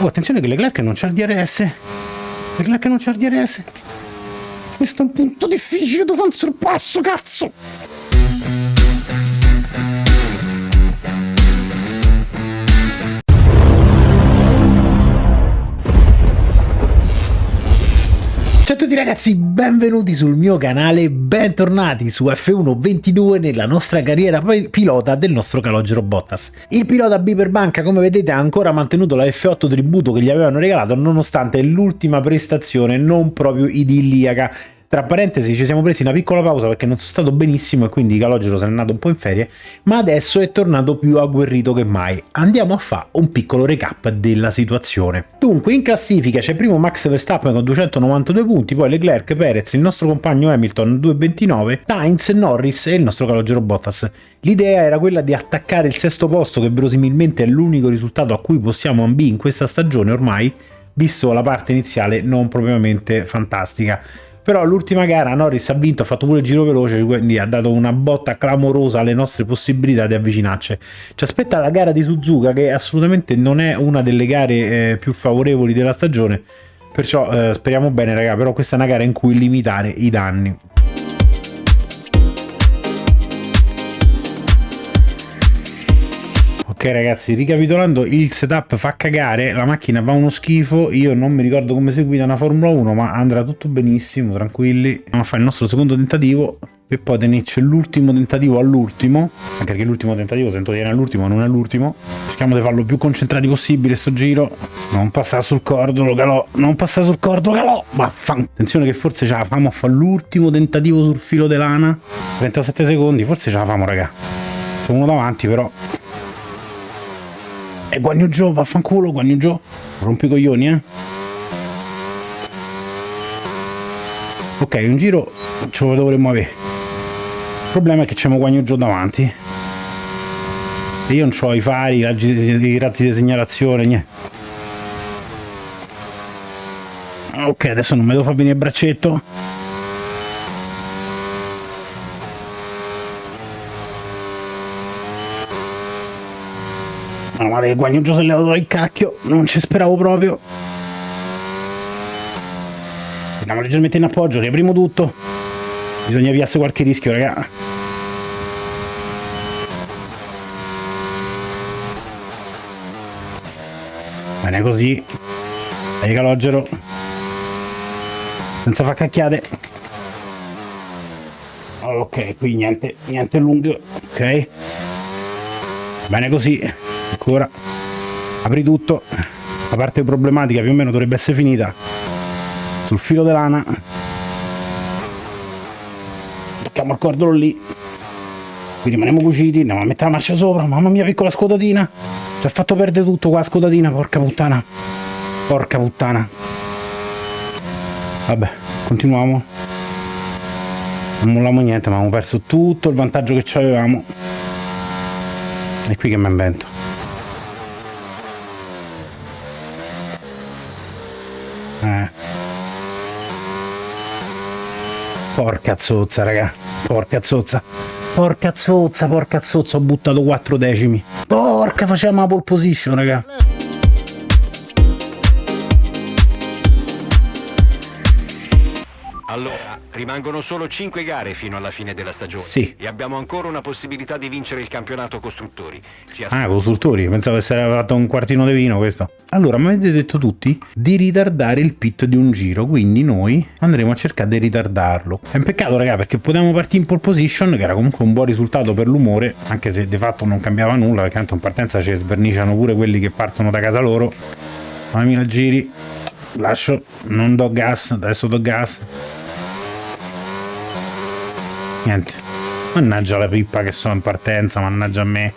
Oh, attenzione che Leclerc non c'ha il DRS. Leclerc non c'ha il DRS. Questo è un punto difficile, tu fai un sorpasso, cazzo! Ciao a tutti ragazzi, benvenuti sul mio canale, bentornati su F1 22 nella nostra carriera pilota del nostro calogero Bottas. Il pilota Biper Banca come vedete ha ancora mantenuto la F8 tributo che gli avevano regalato nonostante l'ultima prestazione non proprio idilliaca tra parentesi ci siamo presi una piccola pausa perché non sono stato benissimo e quindi Calogero se n'è andato un po' in ferie, ma adesso è tornato più agguerrito che mai. Andiamo a fare un piccolo recap della situazione. Dunque in classifica c'è primo Max Verstappen con 292 punti, poi Leclerc, Perez, il nostro compagno Hamilton 229, Sainz, Norris e il nostro Calogero Bottas. L'idea era quella di attaccare il sesto posto che verosimilmente è l'unico risultato a cui possiamo ambire in questa stagione ormai, visto la parte iniziale non propriamente fantastica però l'ultima gara Norris ha vinto, ha fatto pure il giro veloce, quindi ha dato una botta clamorosa alle nostre possibilità di avvicinarci. Ci aspetta la gara di Suzuka che assolutamente non è una delle gare eh, più favorevoli della stagione, perciò eh, speriamo bene raga, però questa è una gara in cui limitare i danni. Ok ragazzi, ricapitolando, il setup fa cagare, la macchina va uno schifo, io non mi ricordo come si guida una Formula 1, ma andrà tutto benissimo, tranquilli. Andiamo a fare il nostro secondo tentativo e poi tenerci l'ultimo tentativo all'ultimo, anche perché l'ultimo tentativo sento dire all'ultimo, non è l'ultimo. Cerchiamo di farlo più concentrati possibile sto giro. Non passare sul cordolo, calò, non passare sul cordolo, calò. Vaffan. Attenzione che forse ce la famo a fare l'ultimo tentativo sul filo di lana. 37 secondi, forse ce la famo, raga. C'è uno davanti però e Guagno Joe, vaffanculo, Guagno Joe. Rompi i coglioni, eh. Ok, un giro ce lo dovremmo avere. Il problema è che c'è Guagno Joe davanti. E io non ho i fari, i razzi, di segnalazione, niente. Ok, adesso non mi devo far venire il braccetto. Che Guagnuggio si è levato il cacchio, non ci speravo proprio. Andiamo leggermente in appoggio, riapriamo tutto. Bisogna avviarsi qualche rischio, raga. Bene così. Dai calogero. Senza far cacchiate. Ok, qui niente, niente lungo. Ok. Bene così ancora apri tutto. La parte problematica più o meno dovrebbe essere finita sul filo di lana tocchiamo il cordolo lì. Qui rimaniamo cuciti andiamo a mettere la marcia sopra. Mamma mia piccola scodatina. Ci ha fatto perdere tutto qua scodatina porca puttana. Porca puttana. Vabbè continuiamo. Non molliamo niente ma abbiamo perso tutto il vantaggio che avevamo. E qui che mi invento Eh. Porca zozza, raga. Porca zozza. Porca zozza, porca zozza, ho buttato 4 decimi. Porca, facciamo la pole position, raga. Allora, rimangono solo 5 gare fino alla fine della stagione. Sì. E abbiamo ancora una possibilità di vincere il campionato costruttori. ah, costruttori, pensavo essere fatto un quartino di vino questo. Allora, mi avete detto tutti di ritardare il pit di un giro, quindi noi andremo a cercare di ritardarlo. È un peccato, raga, perché potevamo partire in pole position, che era comunque un buon risultato per l'umore, anche se di fatto non cambiava nulla, perché tanto in partenza ci sverniciano pure quelli che partono da casa loro. 9000 giri, lascio, non do gas, adesso do gas niente. Mannaggia la pippa che sono in partenza mannaggia a me.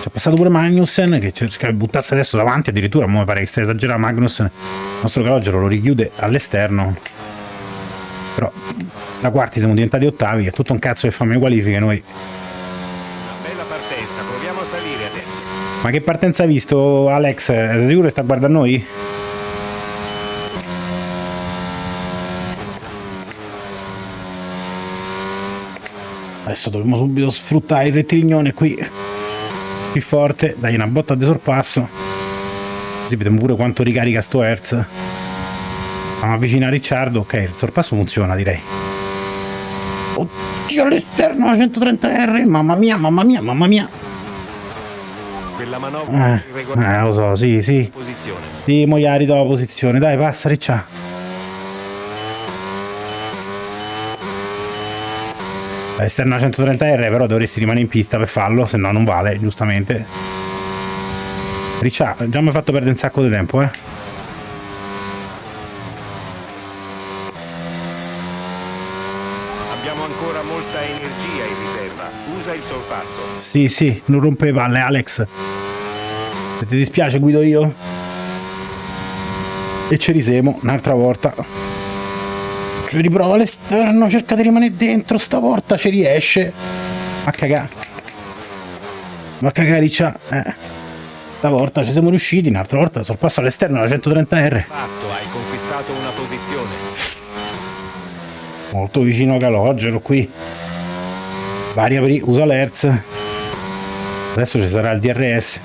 C'è passato pure Magnussen che cerca di buttarsi adesso davanti addirittura mi pare che stia esagerando Magnussen. Il nostro calogero lo richiude all'esterno. Però da quarti siamo diventati ottavi è tutto un cazzo che fa me qualifiche noi. Bella partenza proviamo a salire adesso. Ma che partenza hai visto Alex? sei sicuro che sta guardando noi? Adesso dobbiamo subito sfruttare il rettilinone qui. Più forte. Dai una botta di sorpasso. Così vediamo pure quanto ricarica sto Hertz. Stiamo avvicina a Ricciardo. Ok, il sorpasso funziona direi. Oddio all'esterno la 130R. Mamma mia, mamma mia, mamma mia. Quella manovra Eh, eh, lo so, sì, sì. Posizione. Sì, mo gli ha la posizione. Dai, passa, Ricciardo. L'esterna 130R però dovresti rimanere in pista per farlo, se no non vale, giustamente. Ricciardo, già mi hai fatto perdere un sacco di tempo, eh. Abbiamo ancora molta energia in riserva. Usa il sorpasso. Sì, sì, non rompe le palle, Alex. Se ti dispiace guido io. E ci risemo un'altra volta. Riprova l'esterno, cerca di rimanere dentro, stavolta ci riesce. A cagare. Ma cagare Riccia. Eh. Stavolta ci siamo riusciti, un'altra volta sorpasso all'esterno la 130R. Fatto, hai conquistato una posizione. Molto vicino a Calogero qui. Varia pri- usa l'Hertz. Adesso ci sarà il DRS.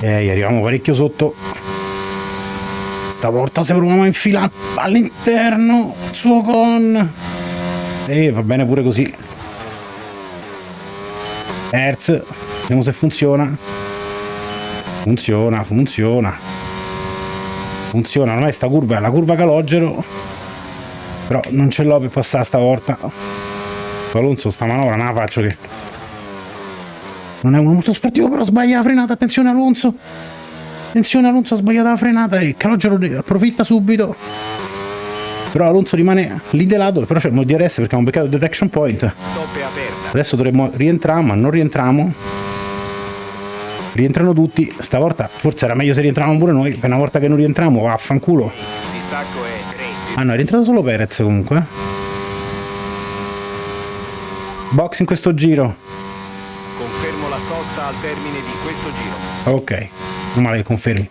E arriviamo parecchio sotto. Stavolta se proviamo a infilare all'interno suo con. E va bene pure così. Hertz. Vediamo se funziona. Funziona, funziona. Funziona, non è sta curva, è la curva calogero. Però non ce l'ho per passare stavolta. Alonso sta manovra non la faccio che. Non è uno molto sportivo, però sbaglia la frenata. Attenzione Alonso. Attenzione Alonso ha sbagliato la frenata e Calogero approfitta subito. Però Alonso rimane lì di lato, però c'è il mode DRS perché ha un beccato detection point. Adesso dovremmo rientrare, ma non rientriamo. Rientrano tutti. Stavolta forse era meglio se rientravamo pure noi. Per una volta che non rientriamo, vaffanculo. Il distacco è 3. Ah no, è rientrato solo Perez comunque. Box in questo giro. Confermo la sosta al termine di questo giro. Ok, non male che confermi.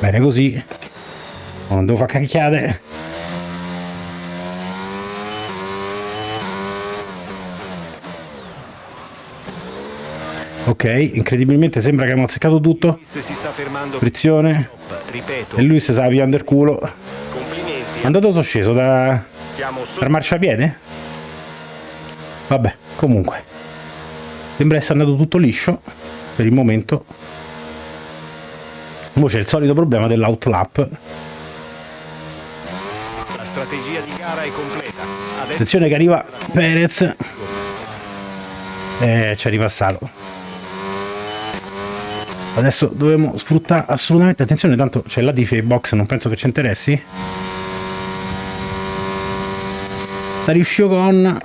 Bene così. Non devo fare cacchiate. Ok, incredibilmente sembra che abbiamo azzeccato tutto. Frizione. E lui si sa via under culo. Dove sono sceso? Da... Solo. marciapiede? Vabbè, comunque. Sembra essere andato tutto liscio per il momento. Poi c'è il solito problema dell'outlap. La strategia di gara è completa. Adesso Attenzione che arriva Perez. Eh, ci è ripassato. Adesso dovremo sfruttare assolutamente. Attenzione, tanto c'è la Diffie box, non penso che ci interessi. Sta riuscito con.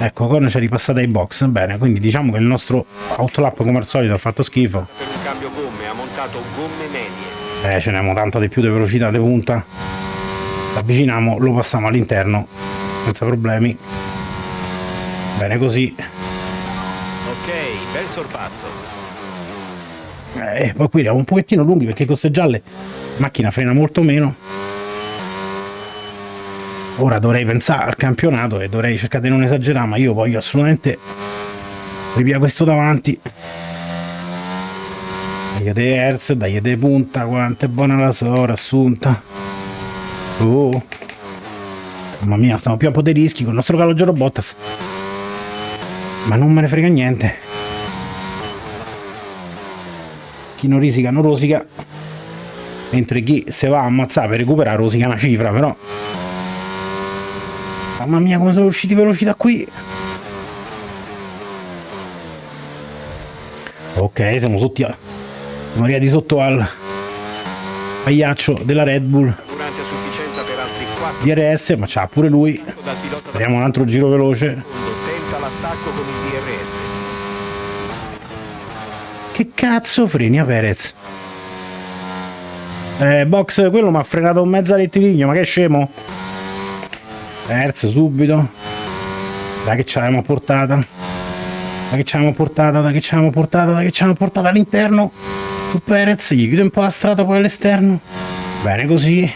Ecco, con ci è ripassata ai box. Bene, quindi diciamo che il nostro outlap come al solito ha fatto schifo. per un cambio gomme ha montato gomme medie. Eh, ce n'abbiamo tanta di più di velocità di punta. Avviciniamo, lo passiamo all'interno senza problemi. Bene così. Ok, bel sorpasso. Eh, poi qui eravamo un pochettino lunghi perché con queste gialle la macchina frena molto meno. Ora dovrei pensare al campionato e dovrei cercare di non esagerare, ma io voglio assolutamente rivia questo davanti. Dai Hertz, dai di punta, quanto è buona la sora assunta. Oh. Mamma mia, stiamo più a po' dei rischi con il nostro calogero Bottas. Ma non me ne frega niente. Chi non risica non rosica. Mentre chi se va a ammazzare per recuperare rosica una cifra, però. Mamma mia, come sono usciti veloci da qui. Ok, siamo sotto a... Siamo arrivati sotto al pagliaccio della Red Bull Durante a sufficienza per altri 4 DRS, ma c'ha pure lui. Speriamo un altro giro veloce. Che cazzo freni a Perez? Eh, box, quello mi ha frenato un mezzo rettilineo, ma che scemo? terzo subito. Da che ci avevamo portata. Da che ci avevamo portata da che ci avevamo portata da che ci avevamo portata all'interno. Su Perez gli chiudo un po' la strada poi all'esterno. Bene così.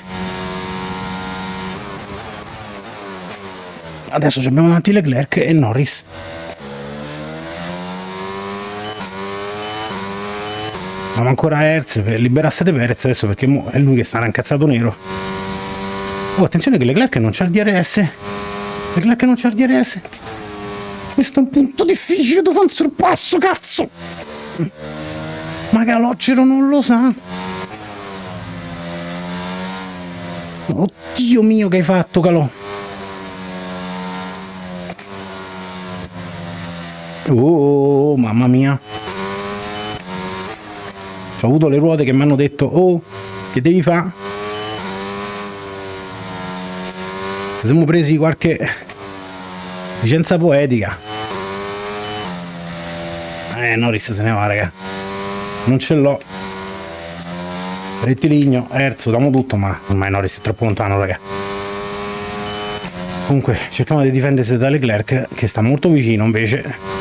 Adesso abbiamo davanti Leclerc e Norris. Ma ancora Hertz per liberarsi di Perez adesso perché è lui che sta incazzato nero. Oh, attenzione che Leclerc non c'ha il DRS. Leclerc non c'ha il DRS. Questo è un punto difficile, tu fai un sorpasso, cazzo! Ma Calocero non lo sa. Oddio mio che hai fatto, Calò. Oh, mamma mia. Ho avuto le ruote che mi hanno detto, oh, che devi fare? Se siamo presi qualche licenza poetica. Eh, Norris se ne va, raga. Non ce l'ho. Rettiligno, Erzo, damo tutto, ma ormai Norris è troppo lontano, raga. Comunque, cerchiamo di difendersi da Leclerc, che sta molto vicino invece.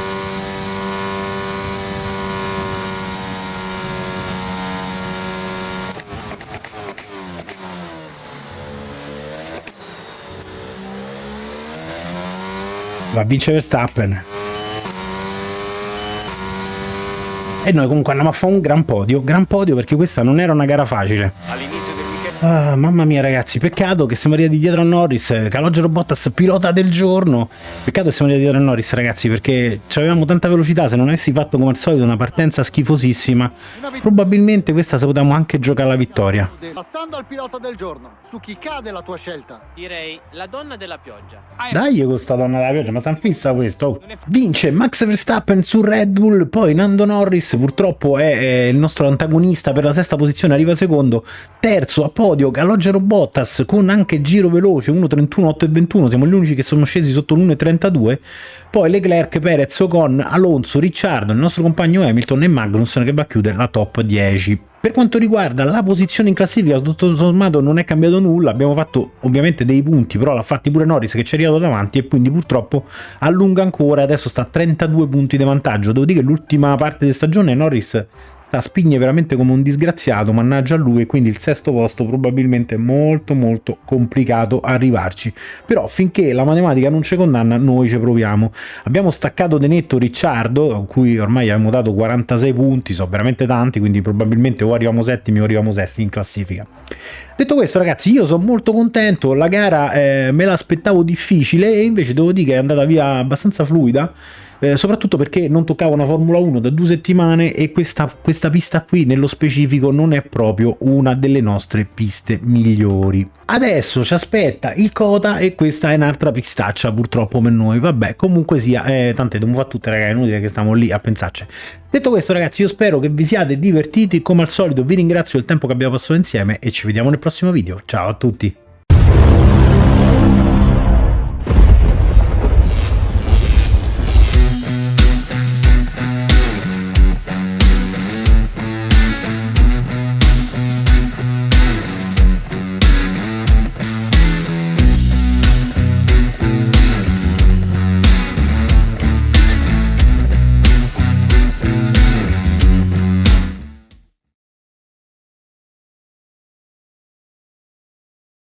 Va a vincere Verstappen. E noi comunque andiamo a fare un gran podio gran podio perché questa non era una gara facile Ah, mamma mia ragazzi, peccato che siamo arrivati dietro a Norris, Calogero Bottas pilota del giorno, peccato che siamo arrivati dietro a Norris ragazzi perché avevamo tanta velocità, se non avessi fatto come al solito una partenza schifosissima, probabilmente questa se potevamo anche giocare la vittoria. Passando al pilota del giorno, su chi cade la tua scelta? Direi la donna della pioggia. Dai con sta donna della pioggia, ma san fissa questo. Vince Max Verstappen su Red Bull, poi Nando Norris purtroppo è, è il nostro antagonista per la sesta posizione, arriva secondo, terzo a poi podio Calogero Bottas con anche giro veloce 1.31, 8 e 21 siamo gli unici che sono scesi sotto l'1.32 poi Leclerc, Perez, Ocon, Alonso, Ricciardo, il nostro compagno Hamilton e Magnussen che va a chiudere la top 10 per quanto riguarda la posizione in classifica, tutto sommato non è cambiato nulla, abbiamo fatto ovviamente dei punti, però l'ha fatti pure Norris che ci è arrivato davanti e quindi purtroppo allunga ancora, adesso sta a 32 punti di vantaggio, devo dire che l'ultima parte di stagione Norris la spigne veramente come un disgraziato, mannaggia a lui, e quindi il sesto posto probabilmente è molto molto complicato arrivarci. Però finché la matematica non ci condanna, noi ci proviamo. Abbiamo staccato de netto Ricciardo, a cui ormai abbiamo dato 46 punti, sono veramente tanti, quindi probabilmente o arriviamo settimi o arriviamo sesti in classifica. Detto questo ragazzi, io sono molto contento, la gara eh, me l'aspettavo difficile e invece devo dire che è andata via abbastanza fluida, eh, soprattutto perché non toccava una Formula 1 da due settimane e questa, questa pista qui nello specifico non è proprio una delle nostre piste migliori. Adesso ci aspetta il Cota e questa è un'altra pistaccia purtroppo per noi, vabbè comunque sia, eh, tante dobbiamo fare tutte ragazzi, è inutile che stiamo lì a pensarci. Detto questo ragazzi io spero che vi siate divertiti, come al solito vi ringrazio del tempo che abbiamo passato insieme e ci vediamo nel prossimo video, ciao a tutti!